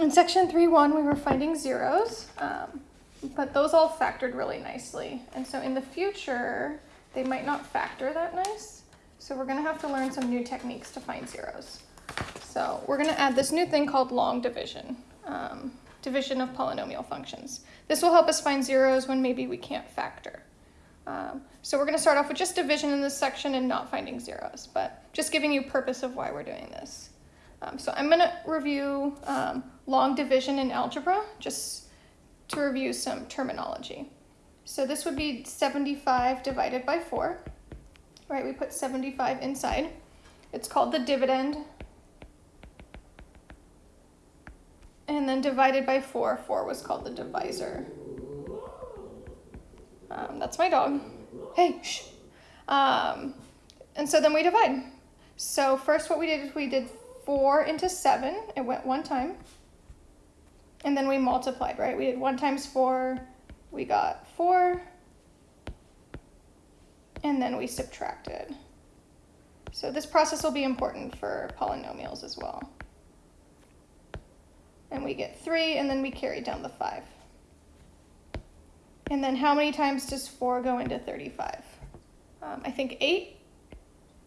In section 3.1, we were finding zeros, um, but those all factored really nicely. And so in the future, they might not factor that nice. So we're gonna have to learn some new techniques to find zeros. So we're gonna add this new thing called long division, um, division of polynomial functions. This will help us find zeros when maybe we can't factor. Um, so we're gonna start off with just division in this section and not finding zeros, but just giving you purpose of why we're doing this. Um, so I'm gonna review um, long division in algebra, just to review some terminology. So this would be 75 divided by 4, right? We put 75 inside. It's called the dividend. And then divided by 4, 4 was called the divisor. Um, that's my dog. Hey, shh. Um, and so then we divide. So first what we did is we did 4 into 7. It went one time. And then we multiplied, right? We did 1 times 4. We got 4. And then we subtracted. So this process will be important for polynomials as well. And we get 3, and then we carry down the 5. And then how many times does 4 go into 35? Um, I think 8.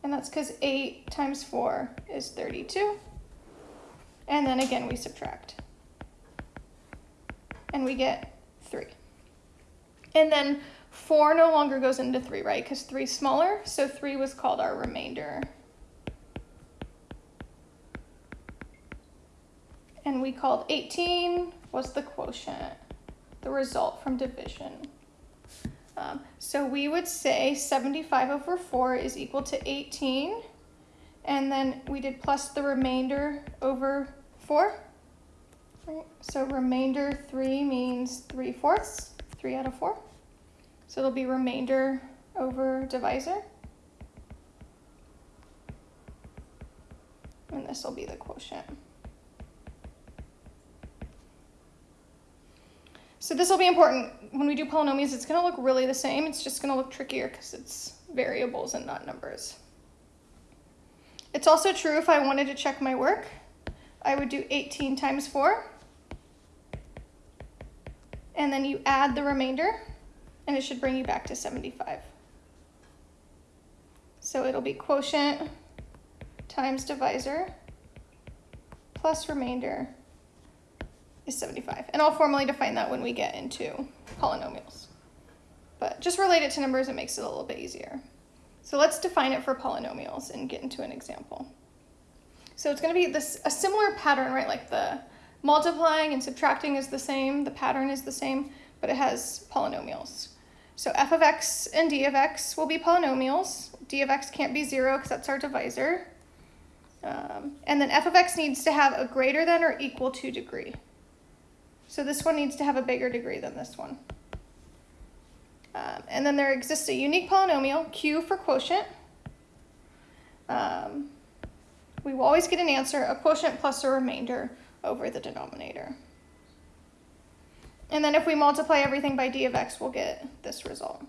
And that's because 8 times 4 is 32. And then again, we subtract. And we get 3. And then 4 no longer goes into 3, right? Because 3 is smaller, so 3 was called our remainder. And we called 18 was the quotient the result from division. Um, so we would say 75 over 4 is equal to 18. And then we did plus the remainder over 4. Right? So remainder 3 means 3 fourths, 3 out of 4. So it'll be remainder over divisor. And this will be the quotient. So this will be important. When we do polynomials, it's going to look really the same. It's just going to look trickier because it's variables and not numbers. It's also true if I wanted to check my work, I would do 18 times 4. And then you add the remainder, and it should bring you back to 75. So it'll be quotient times divisor plus remainder is 75. And I'll formally define that when we get into polynomials. But just relate it to numbers, it makes it a little bit easier. So let's define it for polynomials and get into an example. So it's going to be this a similar pattern, right? Like the multiplying and subtracting is the same, the pattern is the same, but it has polynomials. So f of x and d of x will be polynomials. d of x can't be 0 because that's our divisor. Um, and then f of x needs to have a greater than or equal to degree. So this one needs to have a bigger degree than this one. Um, and then there exists a unique polynomial, q for quotient. Um, we will always get an answer, a quotient plus a remainder over the denominator. And then if we multiply everything by d of x, we'll get this result.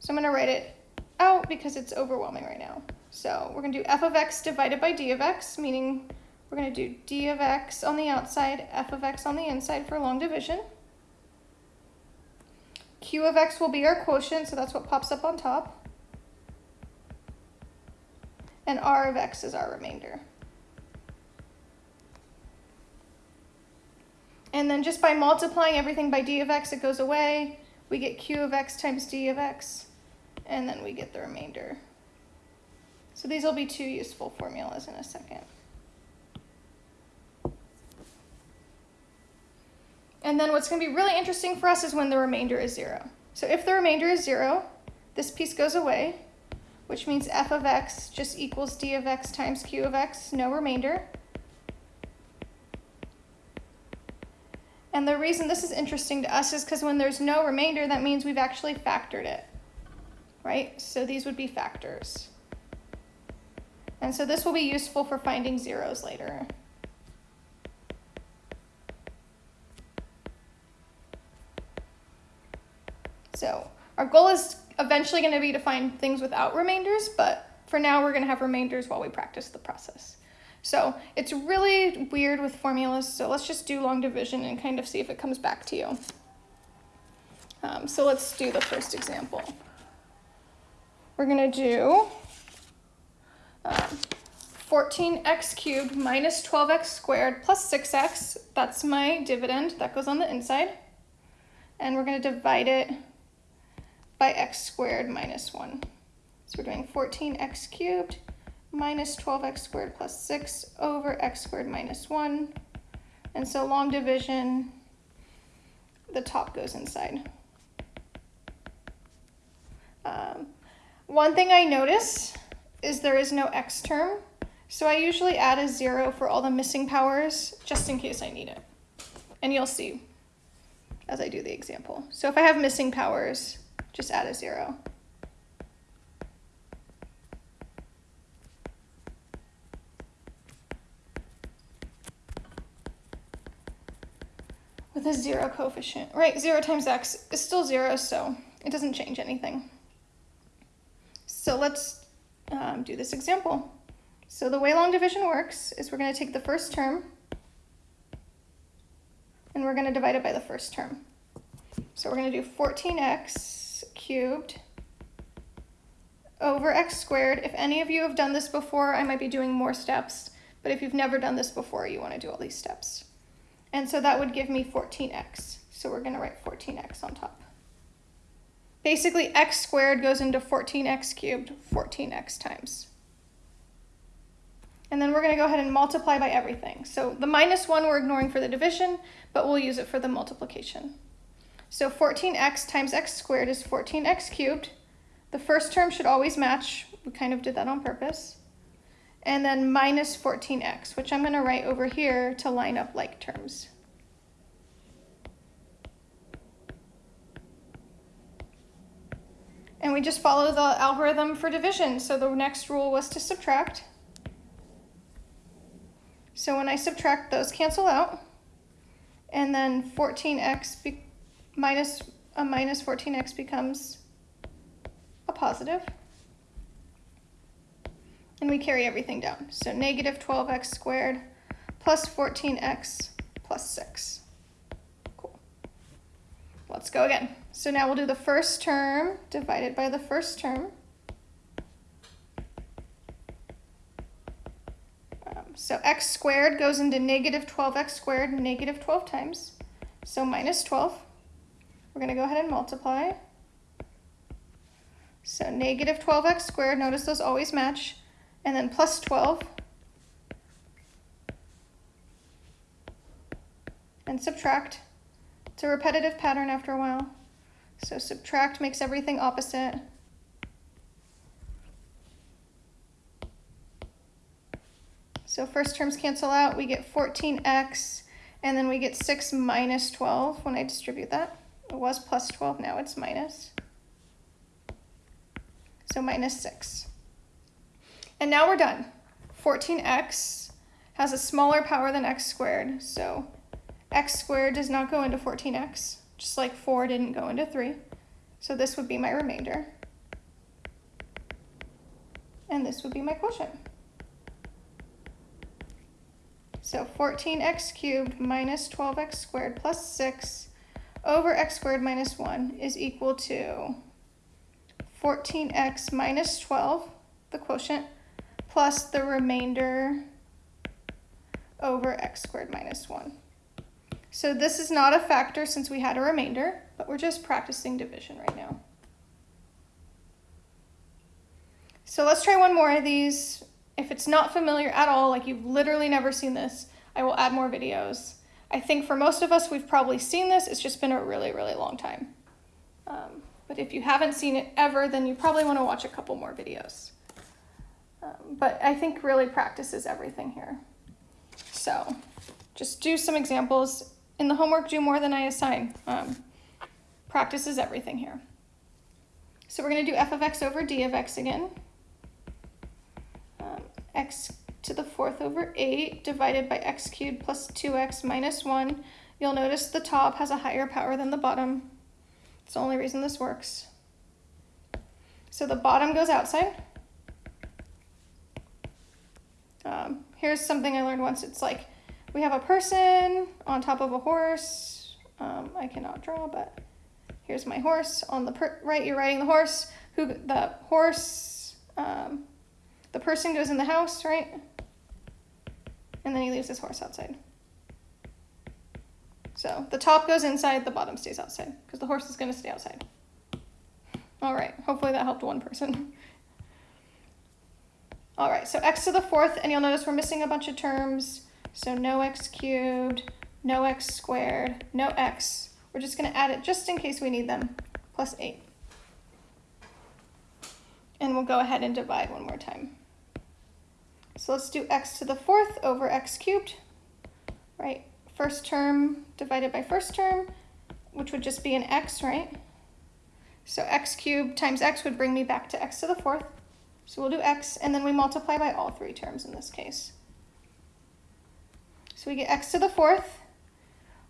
So I'm going to write it out because it's overwhelming right now. So we're going to do f of x divided by d of x, meaning we're going to do d of x on the outside, f of x on the inside for long division. q of x will be our quotient, so that's what pops up on top. And r of x is our remainder. And then just by multiplying everything by d of x, it goes away. We get q of x times d of x, and then we get the remainder. So these will be two useful formulas in a second. And then what's going to be really interesting for us is when the remainder is 0. So if the remainder is 0, this piece goes away, which means f of x just equals d of x times q of x, no remainder. And the reason this is interesting to us is because when there's no remainder, that means we've actually factored it, right? So these would be factors. And so this will be useful for finding zeros later. So our goal is eventually going to be to find things without remainders, but for now we're going to have remainders while we practice the process. So it's really weird with formulas, so let's just do long division and kind of see if it comes back to you. Um, so let's do the first example. We're gonna do um, 14x cubed minus 12x squared plus 6x. That's my dividend. That goes on the inside. And we're going to divide it by x squared minus 1. So we're doing 14x cubed minus 12x squared plus 6 over x squared minus 1. And so long division, the top goes inside. Um, one thing I notice is there is no x term. So I usually add a zero for all the missing powers just in case I need it. And you'll see as I do the example. So if I have missing powers, just add a zero. With a zero coefficient, right? Zero times x is still zero, so it doesn't change anything. So let's um, do this example. So the way long division works is we're going to take the first term and we're going to divide it by the first term. So we're going to do 14x cubed over x squared. If any of you have done this before, I might be doing more steps, but if you've never done this before, you want to do all these steps. And so that would give me 14x. So we're going to write 14x on top. Basically, x squared goes into 14x cubed 14x times. And then we're going to go ahead and multiply by everything. So the minus 1 we're ignoring for the division, but we'll use it for the multiplication. So 14x times x squared is 14x cubed. The first term should always match. We kind of did that on purpose. And then minus 14x, which I'm going to write over here to line up like terms. And we just follow the algorithm for division. So the next rule was to subtract. So when I subtract, those cancel out. And then 14x minus a minus 14x becomes a positive. And we carry everything down. So negative 12x squared plus 14x plus 6. Cool. Let's go again. So now we'll do the first term divided by the first term. Um, so x squared goes into negative 12x squared, negative 12 times. So minus 12. We're going to go ahead and multiply. So negative 12x squared, notice those always match. And then plus 12. And subtract. It's a repetitive pattern after a while. So subtract makes everything opposite. So first terms cancel out, we get 14x, and then we get 6 minus 12 when I distribute that. It was plus 12, now it's minus. So minus 6. And now we're done. 14x has a smaller power than x squared, so x squared does not go into 14x just like 4 didn't go into 3. So this would be my remainder. And this would be my quotient. So 14x cubed minus 12x squared plus 6 over x squared minus 1 is equal to 14x minus 12, the quotient, plus the remainder over x squared minus 1. So this is not a factor since we had a remainder, but we're just practicing division right now. So let's try one more of these. If it's not familiar at all, like you've literally never seen this, I will add more videos. I think for most of us, we've probably seen this. It's just been a really, really long time. Um, but if you haven't seen it ever, then you probably want to watch a couple more videos. Um, but I think really practice is everything here. So just do some examples in the homework, do more than I assign. Um, practice is everything here. So we're going to do f of x over d of x again. Um, x to the fourth over 8 divided by x cubed plus 2x minus 1. You'll notice the top has a higher power than the bottom. It's the only reason this works. So the bottom goes outside. Um, here's something I learned once. It's like we have a person on top of a horse. Um, I cannot draw, but here's my horse on the per- right. You're riding the horse. Who the horse? Um, the person goes in the house, right? And then he leaves his horse outside. So the top goes inside, the bottom stays outside because the horse is going to stay outside. All right, hopefully that helped one person. All right, so x to the fourth, and you'll notice we're missing a bunch of terms. So no x cubed, no x squared, no x. We're just going to add it just in case we need them, plus 8. And we'll go ahead and divide one more time. So let's do x to the fourth over x cubed, right? First term divided by first term, which would just be an x, right? So x cubed times x would bring me back to x to the fourth. So we'll do x, and then we multiply by all three terms in this case. So we get x to the fourth.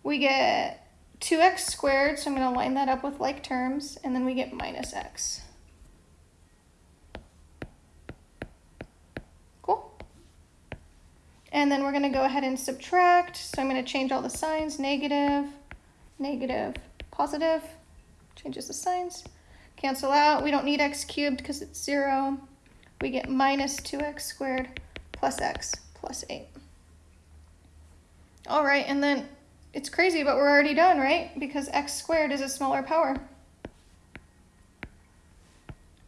We get 2x squared, so I'm going to line that up with like terms, and then we get minus x. Cool. And then we're going to go ahead and subtract. So I'm going to change all the signs, negative, negative, positive. Changes the signs. Cancel out. We don't need x cubed because it's 0 we get minus 2x squared plus x plus 8. All right, and then it's crazy, but we're already done, right? Because x squared is a smaller power.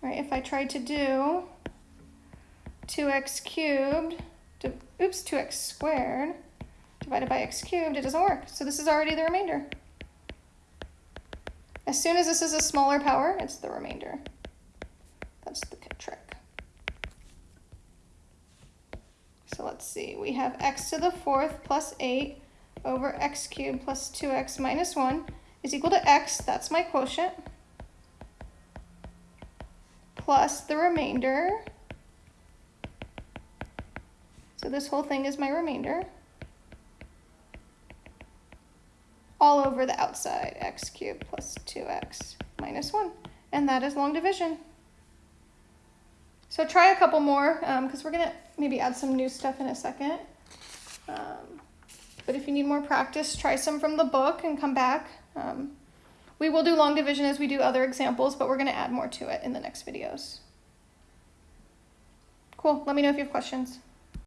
Right, if I tried to do 2x cubed, to, oops, 2x squared divided by x cubed, it doesn't work. So this is already the remainder. As soon as this is a smaller power, it's the remainder. That's the trick. So let's see, we have x to the fourth plus 8 over x cubed plus 2x minus 1 is equal to x, that's my quotient, plus the remainder. So this whole thing is my remainder. All over the outside, x cubed plus 2x minus 1. And that is long division. So try a couple more because um, we're going to maybe add some new stuff in a second. Um, but if you need more practice, try some from the book and come back. Um, we will do long division as we do other examples, but we're going to add more to it in the next videos. Cool. Let me know if you have questions.